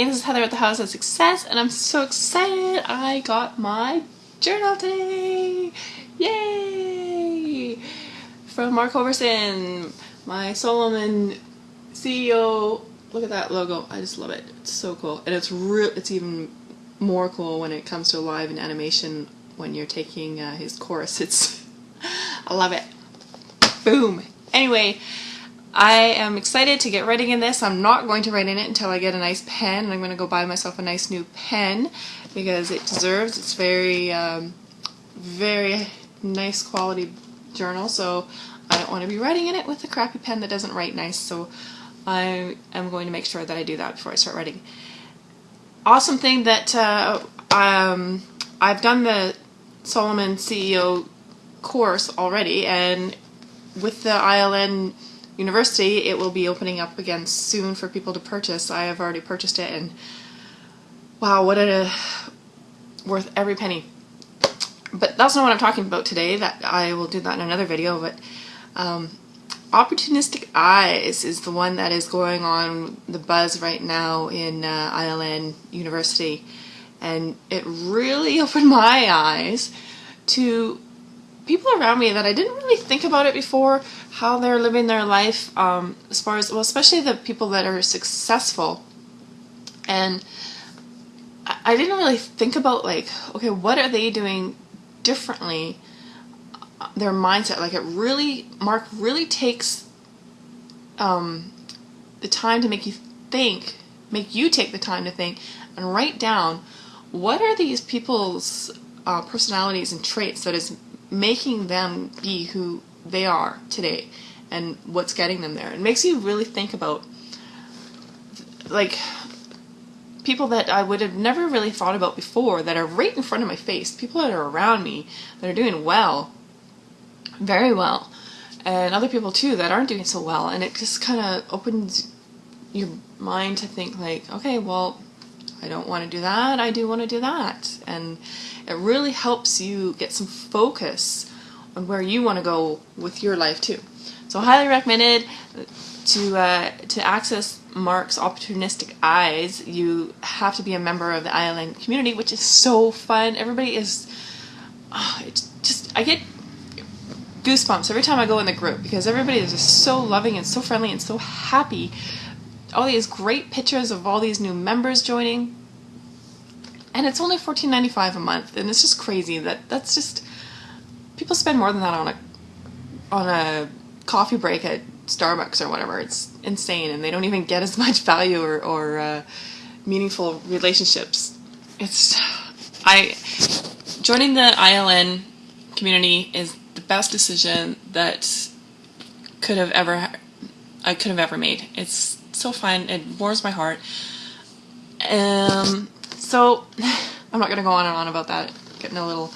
Hey, this is Heather at the House of Success, and I'm so excited I got my journal today! Yay! From Mark Hoverson, my Solomon CEO. Look at that logo. I just love it. It's so cool. And it's real. It's even more cool when it comes to live and animation when you're taking uh, his course. It's I love it. Boom. Anyway, I am excited to get writing in this. I'm not going to write in it until I get a nice pen. And I'm going to go buy myself a nice new pen because it deserves. It's very, um, very nice quality journal. So I don't want to be writing in it with a crappy pen that doesn't write nice. So I am going to make sure that I do that before I start writing. Awesome thing that uh, um, I've done the Solomon CEO course already and with the ILN university, it will be opening up again soon for people to purchase. I have already purchased it and wow, what a worth every penny. But that's not what I'm talking about today. That I will do that in another video, but um, Opportunistic Eyes is the one that is going on the buzz right now in uh, ILN University. And it really opened my eyes to people around me that I didn't really think about it before, how they're living their life, um, as far as, well, especially the people that are successful. And I didn't really think about, like, okay, what are they doing differently? Their mindset, like, it really, Mark really takes um, the time to make you think, make you take the time to think and write down what are these people's uh, personalities and traits that is making them be who they are today and what's getting them there. It makes you really think about like people that I would have never really thought about before that are right in front of my face, people that are around me that are doing well, very well, and other people too that aren't doing so well, and it just kind of opens your mind to think like, okay, well, I don't want to do that, I do want to do that, and it really helps you get some focus on where you want to go with your life too. So highly recommended to uh, to access Mark's opportunistic eyes. You have to be a member of the ILN community, which is so fun. Everybody is. Oh, it's just I get goosebumps every time I go in the group because everybody is just so loving and so friendly and so happy. All these great pictures of all these new members joining. And it's only $14.95 a month and it's just crazy that that's just people spend more than that on a on a coffee break at Starbucks or whatever. It's insane and they don't even get as much value or, or uh, meaningful relationships. It's I joining the ILN community is the best decision that could have ever I could have ever made it's so fun it warms my heart um so I'm not going to go on and on about that, getting a little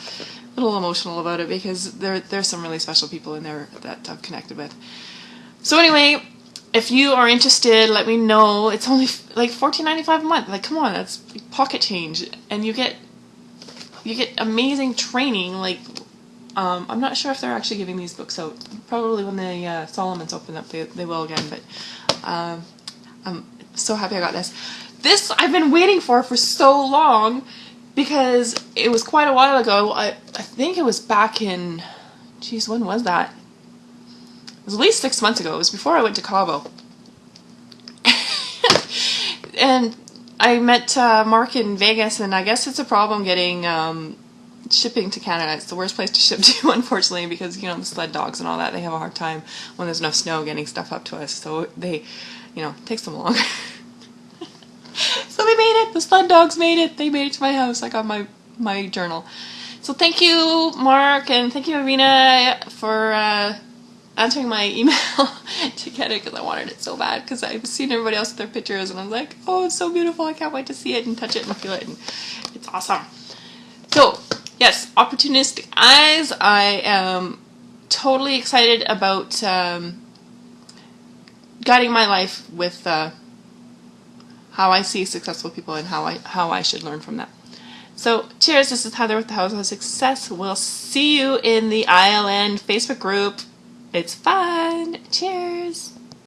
little emotional about it because there there's some really special people in there that I've connected with. So anyway, if you are interested, let me know. It's only like $14.95 a month. Like come on, that's pocket change and you get you get amazing training like um, I'm not sure if they're actually giving these books out. Probably when the uh, Solomons open up, they, they will again. But um, I'm so happy I got this. This I've been waiting for for so long because it was quite a while ago. I, I think it was back in, geez, when was that? It was at least six months ago. It was before I went to Cabo. and I met uh, Mark in Vegas, and I guess it's a problem getting um, shipping to Canada. It's the worst place to ship to, unfortunately, because, you know, the sled dogs and all that, they have a hard time when there's no snow getting stuff up to us. So they, you know, takes them long. so we made it. The sled dogs made it. They made it to my house. I got my my journal. So thank you, Mark, and thank you, Irina, for uh, answering my email to get it because I wanted it so bad because I've seen everybody else with their pictures and I'm like, oh, it's so beautiful. I can't wait to see it and touch it and feel it. And it's awesome. Yes, Opportunistic Eyes. I am totally excited about um, guiding my life with uh, how I see successful people and how I how I should learn from them. So cheers, this is Heather with the House of Success. We'll see you in the ILN Facebook group. It's fun. Cheers.